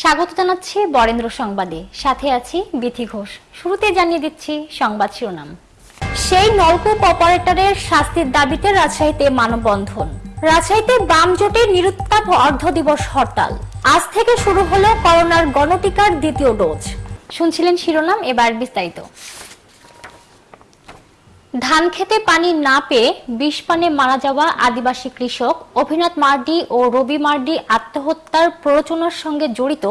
স্বাগত জানাচ্ছি বরেন্দ্র সংবাদে। সাথে আছি বিথি ঘোষ। শুরুতে জানিয়ে দিচ্ছি সংবাদ শিরোনাম। সেই নলকূপ অপারেটরের শাস্তির দাবিতে রাজশাহীতে মানববন্ধন। রাজশাহীতে বাম জোটের নিরুত্তাপ অর্ধ দিবস হরতাল। আজ থেকে শুরু হলো করোনার গণটিকার দ্বিতীয় ডোজ। শুনছিলেন শিরোনাম, এবার বিস্তারিত। ধান খেতে পানি না পেয়ে বিষ পানে মারা যাওয়া আদিবাসী কৃষক অভিনাথ মার্ডি ও রবি মার্ডি আত্মহত্যার প্ররোচনার সঙ্গে জড়িত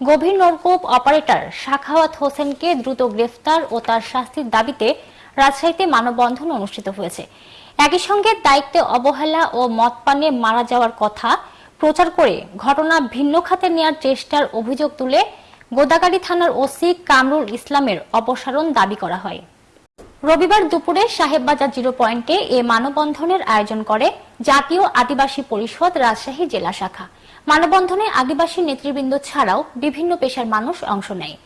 গভীর নলকূপ অপারেটর শাখাওয়াত হোসেনকে দ্রুত গ্রেফতার ও তার শাস্তির দাবিতে রাজশাহীতে মানববন্ধন অনুষ্ঠিত হয়েছে। একই সঙ্গে দায়িত্বে অবহেলা ও মদ পানে মারা যাওয়ার কথা প্রচার করে ঘটনা ভিন্ন খাতে নেওয়ার চেষ্টার অভিযোগ তুলে গোদাগাড়ি থানার ওসি কামরুল ইসলামের অপসারণ দাবি করা হয়। রবিবার দুপুরে সাহেববাজার জিরো পয়েন্টে এ মানববন্ধনের আয়োজন করে জাতীয় আদিবাসী পরিষদ রাজশাহী জেলা শাখা। মানববন্ধনে আদিবাসী নেতৃবৃন্দ ছাড়াও বিভিন্ন পেশার মানুষ অংশ নেয়।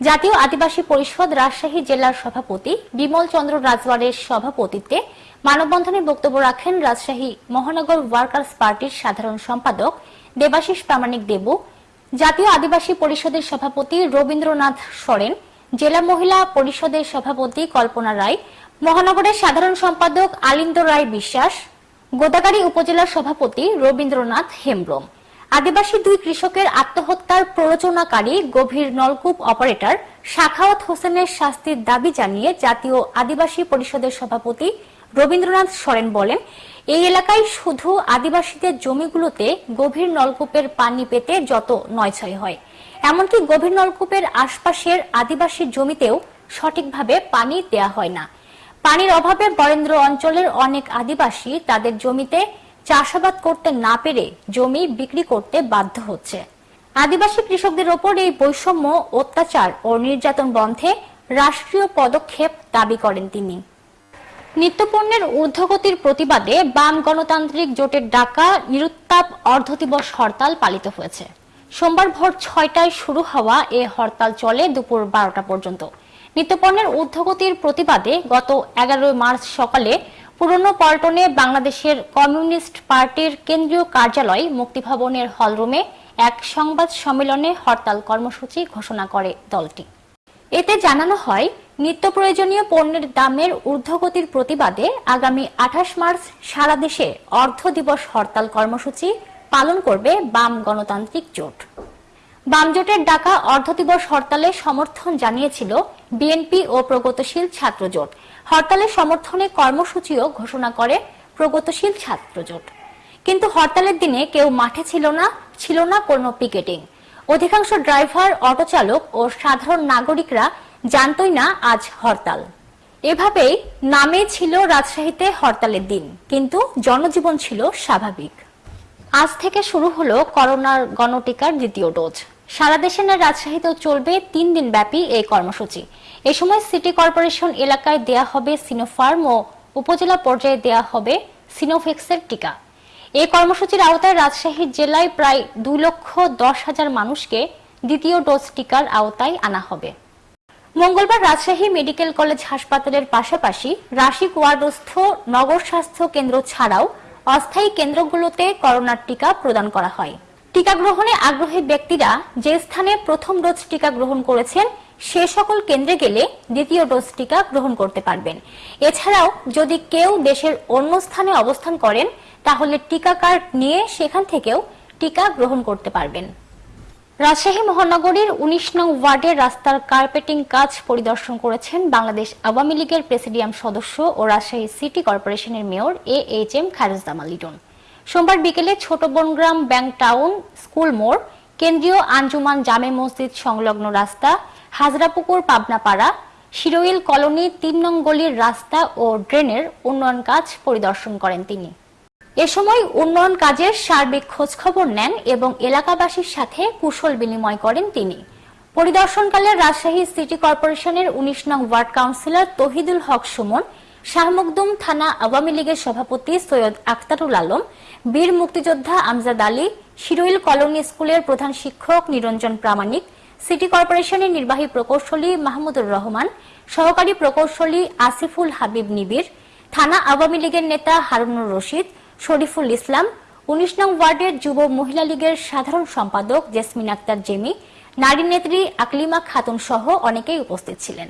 জাতীয় আদিবাসী পরিষদ রাজশাহী জেলার সভাপতি বিমল চন্দ্র রাজওয়ারের সভাপতিত্বে মানববন্ধনে বক্তব্য রাখেন রাজশাহী মহানগর ওয়ার্কার্স পার্টির সাধারণ সম্পাদক দেবাশিস প্রামাণিক দেবু। জাতীয় আদিবাসী পরিষদের সভাপতি রবীন্দ্রনাথ সরেন জেলা মহিলা পরিষদের সভাপতি কল্পনা রায়, মহানগরের সাধারণ সম্পাদক আলিন্দ রায় বিশ্বাস গোদাগাড়ি উপজেলার সভাপতি রবীন্দ্রনাথ হেমব্রম। আদিবাসী দুই কৃষকের আত্মহত্যার প্ররোচনাকারী গভীর নলকূপ অপারেটর শাখাওয়াত হোসেনের শাস্তির দাবি জানিয়ে জাতীয় আদিবাসী পরিষদের সভাপতি রবীন্দ্রনাথ সরেন বলেন এই এলাকায় শুধু আদিবাসীদের জমিগুলোতে গভীর নলকূপের পানি পেতে যত নয়ছয় হয়। এমনকি গভীর নলকূপের আশপাশের আদিবাসী জমিতেও সঠিকভাবে পানি দেয়া হয় না। পানির অভাবে বরেন্দ্র অঞ্চলের অনেক আদিবাসী তাদের জমিতে চাষাবাদ করতে না পেরে জমি বিক্রি করতে বাধ্য হচ্ছে। আদিবাসী কৃষকদের ওপর এই বৈষম্য, অত্যাচার ও নির্যাতন বন্ধে রাষ্ট্রীয় পদক্ষেপ দাবি করেন তিনি। নিত্যপণ্যের ঊর্ধ্বগতির প্রতিবাদে বাম গণতান্ত্রিক জোটের ডাকা নিরুত্তাপ অর্ধদিবস হরতাল পালিত হয়েছে। সোমবার ভোর ছয়টায় শুরু হওয়া এ হরতাল চলে দুপুর বারোটা পর্যন্ত। নিত্যপণ্যের ঊর্ধ্বগতির প্রতিবাদে গত এগারোই মার্চ সকালে পুরনো পল্টনে বাংলাদেশের কমিউনিস্ট পার্টির কেন্দ্রীয় কার্যালয় মুক্তিভবনের হলরুমে এক সংবাদ সম্মেলনে হরতাল কর্মসূচি ঘোষণা করে দলটি। এতে জানানো হয় নিত্য প্রয়োজনীয় পণ্যের দামের ঊর্ধ্বগতির প্রতিবাদে আগামী আঠাশ মার্চ সারা দেশে অর্ধ দিবস হরতাল কর্মসূচি পালন করবে বাম গণতান্ত্রিক জোট। বাম জোটের ডাকা অর্ধ দিবস হরতালে সমর্থন জানিয়েছিল বিএনপি ও প্রগতিশীল ছাত্র জোট। হরতালের সমর্থনে কর্মসূচিও ঘোষণা করে প্রগতিশীল ছাত্র জোট। কিন্তু হরতালের দিনে কেউ মাঠে ছিল না ছিল না কোনো পিকেটিং। অধিকাংশ ড্রাইভার অটো চালক ও সাধারণ নাগরিকরা জানতই না আজ হরতাল। এভাবেই নামে ছিল রাজশাহীতে হরতালের দিন, কিন্তু জনজীবন ছিল স্বাভাবিক। আজ থেকে শুরু হলো করোনার গণটিকার দ্বিতীয় ডোজ। সারা দেশে না রাজশাহীতেও চলবে তিন দিন ব্যাপী এই কর্মসূচি। এ সময় সিটি কর্পোরেশন এলাকায় দেয়া হবে সিনোফার্ম ও উপজেলা পর্যায়ে দেয়া হবে সিনোফেক্সের টিকা। এই কর্মসূচির আওতায় রাজশাহী জেলায় প্রায় দুই লক্ষ দশ হাজার মানুষকে দ্বিতীয় ডোজ টিকার আওতায় আনা হবে। মঙ্গলবার রাজশাহী মেডিকেল কলেজ হাসপাতালের পাশাপাশি রাশিক ওয়ার্ডস্থ নগর স্বাস্থ্য কেন্দ্র ছাড়াও অস্থায়ী কেন্দ্রগুলোতে করোনার টিকা প্রদান করা হয়। টিকা গ্রহণে আগ্রহী ব্যক্তিরা যে স্থানে প্রথম ডোজ টিকা গ্রহণ করেছেন, সে সকল কেন্দ্রে গেলে দ্বিতীয় ডোজ টিকা গ্রহণ করতে পারবেন। এছাড়াও যদি কেউ দেশের অন্য স্থানে অবস্থান করেন, তাহলে টিকা কার্ড নিয়ে সেখান থেকেও টিকা গ্রহণ করতে পারবেন। রাজশাহী মহানগরীর উনিশ নং ওয়ার্ডের রাস্তার কার্পেটিং কাজ পরিদর্শন করেছেন বাংলাদেশ আওয়ামী লীগের প্রেসিডিয়াম সদস্য ও রাজশাহী সিটি কর্পোরেশনের mayor A H M Khairuzzaman Liton. সোমবার বিকেলে ছোট বনগ্রাম ব্যাংক টাউন স্কুল মোড়, কেন্দ্রীয় আঞ্জুমান জামে মসজিদ সংলগ্ন রাস্তা, হাজরাপুকুর পাবনাপাড়া, শিরোইল কলোনি তিন নং গলির রাস্তা ও ড্রেনের উন্নয়ন কাজ পরিদর্শন করেন তিনি। এ সময় উন্নয়ন কাজের সার্বিক খোঁজখবর নেন এবং এলাকাবাসীর সাথে কুশল বিনিময় করেন তিনি। পরিদর্শনকালে রাজশাহী সিটি কর্পোরেশনের উনিশ নং ওয়ার্ড কাউন্সিলর তহিদুল হক সুমন, শাহমকদুম থানা আওয়ামী লীগের সভাপতি সৈয়দ আখতারুল আলম, বীর মুক্তিযোদ্ধা আমজাদ আলী, শিরুইল কলোনি স্কুলের প্রধান শিক্ষক নিরঞ্জন প্রামাণিক, সিটি কর্পোরেশনের নির্বাহী প্রকৌশলী মাহমুদুর রহমান, সহকারী প্রকৌশলী আসিফুল হাবিব নিবির থানা আওয়ামী লীগের নেতা হারুনুর রশিদ শরীফুল ইসলাম, উনিশ নং ওয়ার্ডের যুব মহিলা লীগের সাধারণ সম্পাদক জেসমিন আক্তার জেমি, নারী নেত্রী আকলিমা খাতুন সহ অনেকেই উপস্থিত ছিলেন।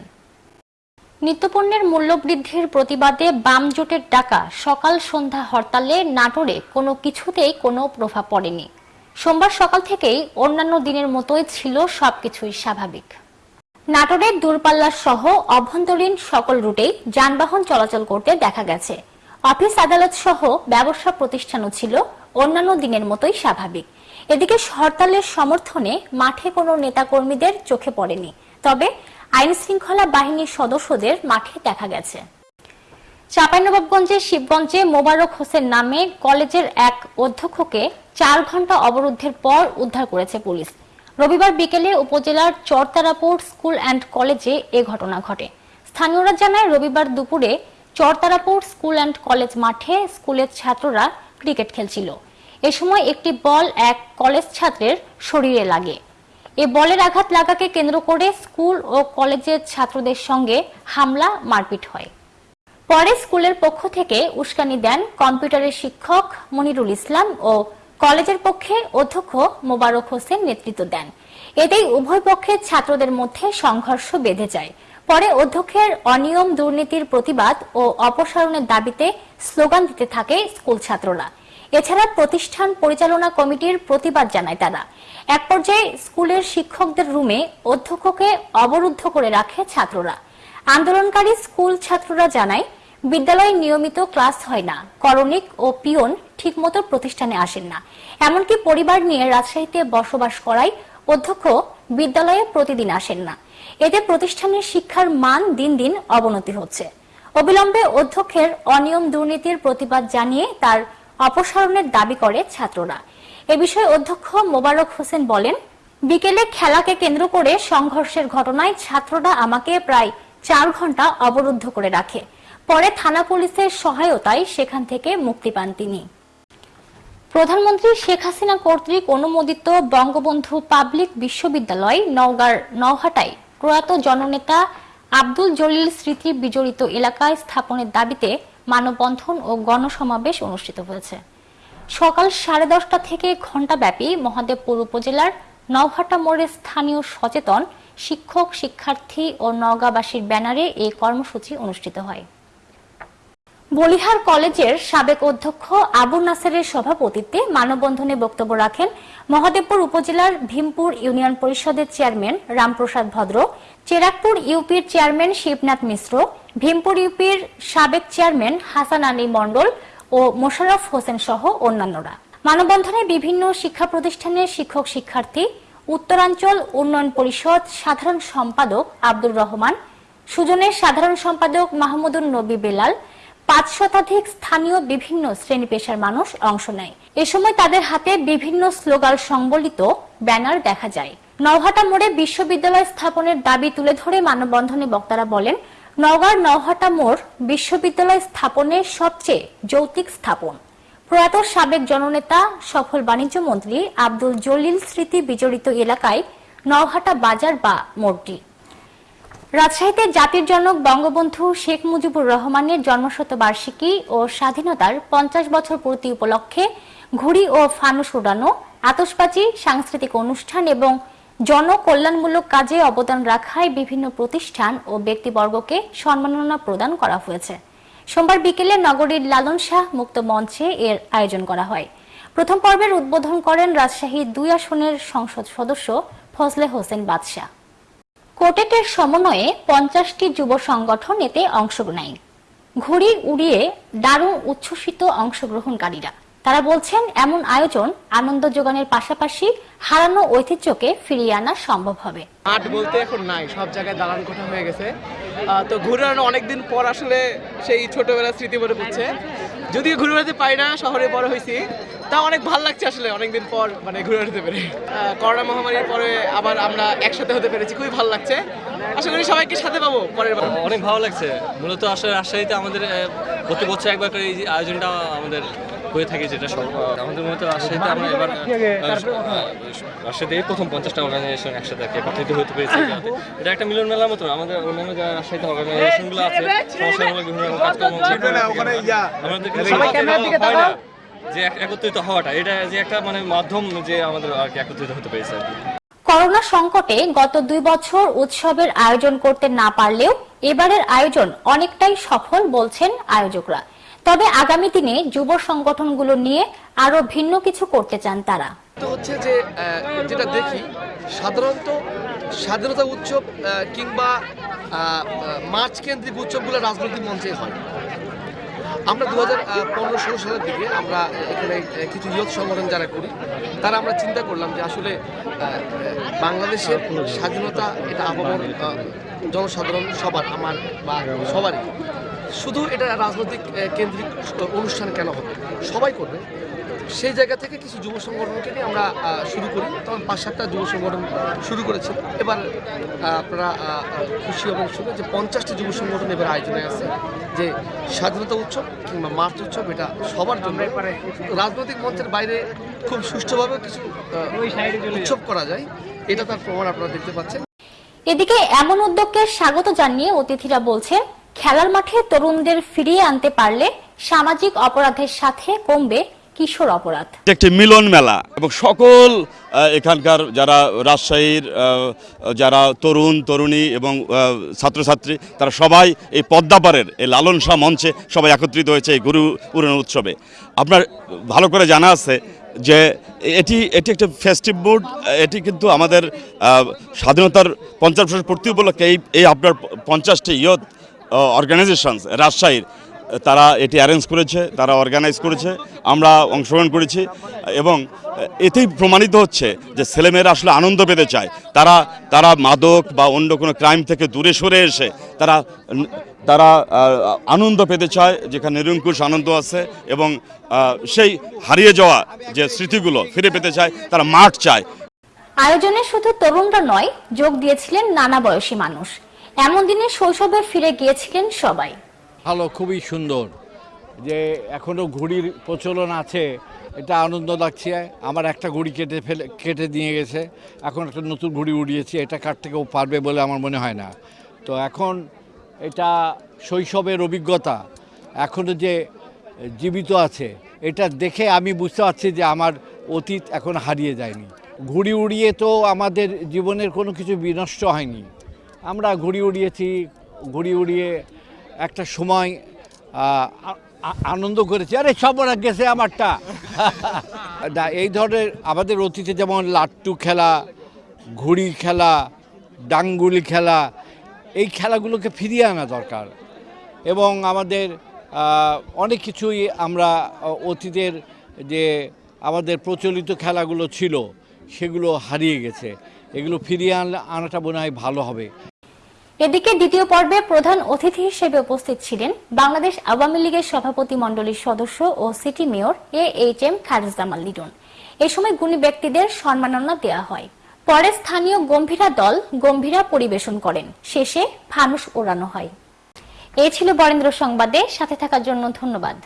নিত্যপণ্যের মূল্য বৃদ্ধির প্রতিবাদে বাম জোটের ডাকা, সকাল সন্ধ্যা হরতালে নাটোরে কোনো কিছুতেই কোনো প্রভাব পড়েনি। সোমবার সকাল থেকেই অন্যান্য দিনের মতোই ছিল সবকিছুই স্বাভাবিক। নাটোরের দূরপাল্লা সহ অভ্যন্তরীণ সকল রুটেই যানবাহন চলাচল করতে দেখা গেছে। অফিস আদালত সহ ব্যবসা প্রতিষ্ঠানও ছিল অন্যান্য দিনের মতোই স্বাভাবিক। এদিকে হরতালের সমর্থনে মাঠে কোনো নেতাকর্মীদের চোখে পড়েনি, তবে আইন শৃঙ্খলা বাহিনীর সদস্যদের মাঠে দেখা গেছে। চাঁপাইনবাবগঞ্জের শিবগঞ্জে মোবারক হোসেন নামে কলেজের এক অধ্যক্ষকে চার ঘণ্টা অবরুদ্ধের পর উদ্ধার করেছে পুলিশ। রবিবার বিকেলে উপজেলার চরতারাপুর স্কুল অ্যান্ড কলেজে এ ঘটনা ঘটে। স্থানীয়রা জানায়, রবিবার দুপুরে চরতারাপুর স্কুল অ্যান্ড কলেজ মাঠে স্কুলের ছাত্ররা ক্রিকেট খেলছিল। এ সময় একটি বল এক কলেজ ছাত্রের শরীরে লাগে। এ বলের আঘাত লাগাকে কেন্দ্র করে স্কুল ও কলেজের ছাত্রদের সঙ্গে হামলা, মারপিট হয়। পরে স্কুলের পক্ষ থেকে উস্কানি দেন কম্পিউটারের শিক্ষক মনিরুল ইসলাম ও কলেজের পক্ষে অধ্যক্ষ মোবারক হোসেন নেতৃত্ব দেন। এতেই উভয় পক্ষের ছাত্রদের মধ্যে সংঘর্ষ বেঁধে যায়। পরে অধ্যক্ষের অনিয়ম, দুর্নীতির প্রতিবাদ ও অপসারণের দাবিতে স্লোগান দিতে থাকে স্কুল ছাত্ররা। এছাড়া প্রতিষ্ঠান পরিচালনা কমিটির প্রতিবাদ জানায় তারা। এক পর্যায়ে স্কুলের শিক্ষকদের রুমে অধ্যক্ষকে অবরুদ্ধ করে রাখে ছাত্ররা। আন্দোলনকারী স্কুল ছাত্ররা জানায়, বিদ্যালয়ে নিয়মিত ক্লাস হয় না। করণিক ও পিয়ন ঠিকমতো প্রতিষ্ঠানে আসেন না। এমনকি পরিবার নিয়ে রাজশাহীতে বসবাস করায় অধ্যক্ষ বিদ্যালয়ে প্রতিদিন আসেন না। এতে প্রতিষ্ঠানের শিক্ষার মান দিন দিন অবনতি হচ্ছে। অবিলম্বে অধ্যক্ষের অনিয়ম দুর্নীতির প্রতিবাদ জানিয়ে তার অপসারণের দাবি করে ছাত্ররা। এ বিষয়ে অধ্যক্ষ মোবারক হোসেন বলেন, বিকেলে খেলাকে কেন্দ্র করে সংঘর্ষের ঘটনায় ছাত্ররা আমাকে প্রায় চার ঘণ্টা অবরুদ্ধ করে রাখে। পরে থানা পুলিশের সহায়তায় সেখান থেকে মুক্তি পান তিনি। প্রধানমন্ত্রী শেখ হাসিনা কর্তৃক অনুমোদিত বঙ্গবন্ধু পাবলিক বিশ্ববিদ্যালয় নওগাঁর নওহাটায় প্রয়াত জননেতা আব্দুল জলিল স্মৃতি বিজড়িত এলাকায় স্থাপনের দাবিতে মানববন্ধন ও গণসমাবেশ অনুষ্ঠিত হয়েছে। সকাল সাড়ে দশটা থেকে ঘণ্টাব্যাপী মহাদেবপুর উপজেলার নওহাটা মোড়ে স্থানীয় সচেতন শিক্ষক, শিক্ষার্থী ও নওগাঁবাসীর ব্যানারে এই কর্মসূচি অনুষ্ঠিত হয়। বলিহার কলেজের সাবেক অধ্যক্ষ আবু নাসেরের সভাপতিত্বে মানববন্ধনে বক্তব্য রাখেন মহাদেবপুর উপজেলার ভীমপুর ইউনিয়ন পরিষদের চেয়ারম্যান রামপ্রসাদ ভদ্র, চেরাকপুর ইউপির চেয়ারম্যান শিবনাথ মিশ্র, ভীমপুর ইউপির সাবেক চেয়ারম্যান হাসান আলী মণ্ডল ও মোশাররফ হোসেন সহ অন্যান্যরা। মানববন্ধনে বিভিন্ন শিক্ষা প্রতিষ্ঠানের শিক্ষক শিক্ষার্থী, উত্তরাঞ্চল উন্নয়ন পরিষদ সাধারণ সম্পাদক আব্দুর রহমান, সুজনের সাধারণ সম্পাদক মাহমুদুল নবী বেলাল পাঁচ শতাধিক স্থানীয় বিভিন্ন শ্রেণি পেশার মানুষ অংশ নেয়। এ সময় তাদের হাতে বিভিন্ন স্লোগান সংবলিত ব্যানার দেখা যায়। নওহাটা মোড়ে বিশ্ববিদ্যালয় স্থাপনের দাবি তুলে ধরে মানববন্ধনে বক্তারা বলেন, নওগাঁর নওহাটা মোড় বিশ্ববিদ্যালয় স্থাপনের সবচেয়ে যৌতিক স্থাপন। প্রয়াত সাবেক জননেতা, সফল বাণিজ্য মন্ত্রী আব্দুল জলিল স্মৃতি বিজড়িত এলাকায় নওহাটা বাজার বা মোড়টি। রাজশাহীতে জাতির জনক বঙ্গবন্ধু শেখ মুজিবুর রহমানের জন্মশতবার্ষিকী ও স্বাধীনতার পঞ্চাশ বছর পূর্তি উপলক্ষে ঘুড়ি ও ফানুস উড়ানো আতসবাজি সাংস্কৃতিক অনুষ্ঠান এবং জনকল্যাণমূলক কাজে অবদান রাখায় বিভিন্ন প্রতিষ্ঠান ও ব্যক্তিবর্গকে সম্মাননা প্রদান করা হয়েছে। সোমবার বিকেলে নগরীর লালন শাহ মুক্ত মঞ্চে এর আয়োজন করা হয়। প্রথম পর্বের উদ্বোধন করেন রাজশাহী দুই আসনের সংসদ সদস্য ফজলে হোসেন বাদশাহ। কোটেটের সমন্বয়ে পঞ্চাশটি যুব সংগঠন এতে অংশ নেয় ঘুড়ি উড়িয়ে দারুণ উচ্ছ্বসিত অংশগ্রহণকারীরা। তারা বলছেন, এমন আয়োজন আনন্দ যোগানের পাশাপাশি হারানো ঐতিহ্যকে ফিরিয়ে আনা সম্ভব হবে। মাঠ বলতে এখন নাই, সব জায়গায় দালান কোঠা হয়ে গেছে। তো ঘুরে বেড়ানো অনেকদিন পর আসলে সেই ছোটবেলার স্মৃতি মনে পড়ছে। যদিও ঘুরে বেড়াতে পাই না, শহরে বড় হয়েছি তা অনেক ভালো লাগছে আসলে অনেকদিন পর মানে ঘুরে বেড়াতে পেরে। করোনা মহামারীর পরে আবার আমরা একসাথে হতে পেরেছি খুবই ভালো লাগছে। আশা করি সবাইকে সাথে পাবো পরের বার। অনেক ভালো লাগছে। মূলত আসলে রাজশাহীতে আমাদের প্রতি বছর একবার করে এই আয়োজনটা আমাদের হয়ে থাকে যেটা সব আমাদের মূলত রাজশাহীতে আমরা এবার রাজশাহীতে এই প্রথম পঞ্চাশটা অর্গানাইজেশন একসাথে একত্রিত হতে পেরেছি। এটা একটা মিলন মেলার মতো আমাদের অন্যান্য যারা রাজশাহীতে অর্গানাইজেশনগুলো আছে সমস্যামূলক বিভিন্ন রকম কাজকর্ম ইয়া, আমাদের যে একত্রিত হওয়াটা এটা যে একটা মানে মাধ্যম যে আমাদের আর কি একত্রিত হতে পেরেছে আর কি। করোনা সংকটে গত দুই বছর উৎসবের আয়োজন করতে না পারলেও এবারের আয়োজন অনেকটাই সফল বলছেন আয়োজকরা। তবে আগামী দিনে যুব সংগঠনগুলো নিয়ে আরও ভিন্ন কিছু করতে চান তারা। তো হচ্ছে যে যেটা দেখি সাধারণত স্বাধীনতা উৎসব কিংবা মার্চ কেন্দ্রিক উৎসবগুলো রাজনৈতিক মঞ্চে হয়। আমরা দু হাজার পনেরো সালের দিকে আমরা এখানে কিছু ইয়ত সংগঠন যারা করি, তারা আমরা চিন্তা করলাম যে আসলে বাংলাদেশের স্বাধীনতা এটা আবহাওয়ার জনসাধারণ সবার, আমার বা সবারই। শুধু এটা রাজনৈতিক কেন্দ্রিক অনুষ্ঠান কেন হবে? সবাই করবে। সেই জায়গা থেকে কিছু যুব সংগঠনকে নিয়ে আমরা শুরু করি। তখন পাঁচ সাতটা যুব সংগঠন শুরু করেছিল এবার আপনারা আহ, খুশি হবেন শুনে যে পঞ্চাশটি যুব সংগঠন এবার আয়োজনে আছে। যে স্বাধীনতা উৎসব কিংবা মার্চ উৎসব এটা সবার জন্য রাজনৈতিক মঞ্চের বাইরে খুব সুষ্ঠুভাবে কিছু উৎসব করা যায়। এটা তার প্রমাণ আপনারা দেখতে পাচ্ছেন। এদিকে এমন উদ্যোগকে স্বাগত জানিয়ে অতিথিরা বলছে খেলার মাঠে তরুণদের ফিরিয়ে আনতে পারলে সামাজিক অপরাধের সাথে কমবে কিশোর অপরাধ। একটি মিলন মেলা এবং সকল এখানকার যারা রাজশাহীর যারা তরুণ, তরুণী এবং ছাত্রছাত্রী, তারা সবাই এই পদ্মাপাড়ের, এই লালন শাহ মঞ্চে সবাই একত্রিত হয়েছে এই গুরু পুরাণ উৎসবে। আপনার ভালো করে জানা আছে যে এটি এটি একটা ফেস্টিভ বুড এটি কিন্তু আমাদের স্বাধীনতার পঞ্চাশ বছর পূর্তি উপলক্ষে এই এই আপনার পঞ্চাশটি ইয়ত অর্গানাইজেশনস রাজশাহীর তারা এটি অ্যারেঞ্জ করেছে, তারা অর্গানাইজ করেছে, আমরা অংশগ্রহণ করেছি এবং এতেই প্রমাণিত হচ্ছে যে ছেলেমেয়েরা আসলে আনন্দ পেতে চায়। তারা তারা মাদক বা অন্য কোনো ক্রাইম থেকে দূরে সরে এসে তারা তারা আনন্দ পেতে চায়, যেখানে নিরঙ্কুশ আনন্দ আছে এবং সেই হারিয়ে যাওয়া যে স্মৃতিগুলো ফিরে পেতে চায়, তারা মাঠ চায়। আয়োজনে শুধু তরুণরা নয়, যোগ দিয়েছিলেন নানা বয়সী মানুষ। এমন দিনে শৈশবে ফিরে গিয়েছিলেন সবাই। ভালো, খুবই সুন্দর। যে এখনও ঘুড়ির প্রচলন আছে, এটা আনন্দ লাগছে। আমার একটা ঘুড়ি কেটে ফেলে, কেটে দিয়ে গেছে। এখন একটা নতুন ঘুড়ি উড়িয়েছি, এটা কাটতে কেউ পারবে বলে আমার মনে হয় না। তো এখন এটা শৈশবের অভিজ্ঞতা। এখনও যে জীবিত আছে, এটা দেখে আমি বুঝতে পারছি যে আমার অতীত এখন হারিয়ে যায়নি। ঘুড়ি উড়িয়ে তো আমাদের জীবনের কোনো কিছু বিনষ্ট হয়নি। আমরা ঘুড়ি উড়িয়েছি, ঘুড়ি উড়িয়ে একটা সময় আনন্দ করেছি। আরে সব ওরা গেছে আমারটা। এই ধরনের আমাদের অতীতে যেমন লাট্টু খেলা, ঘুড়ি খেলা, ডাঙ্গুলি খেলা, এই খেলাগুলোকে ফিরিয়ে আনা দরকার। এবং আমাদের অনেক কিছুই আমরা অতীতের যে আমাদের প্রচলিত খেলাগুলো ছিল, সেগুলো হারিয়ে গেছে। এগুলো ফিরিয়ে আনলে আনাটা মনে হয় ভালো হবে। এদিকে দ্বিতীয় পর্বে প্রধান অতিথি হিসেবে উপস্থিত ছিলেন বাংলাদেশ আওয়ামী লীগের সভাপতি মণ্ডলীর সদস্য ও city mayor A H M Khairuzzaman Liton. এ সময় গুণী ব্যক্তিদের সম্মাননা দেওয়া হয়। পরে স্থানীয় গম্ভীরা দল গম্ভীরা পরিবেশন করেন। শেষে ফানুস ওড়ানো হয়। এই ছিল বরেন্দ্র সংবাদে। সাথে থাকার জন্য ধন্যবাদ।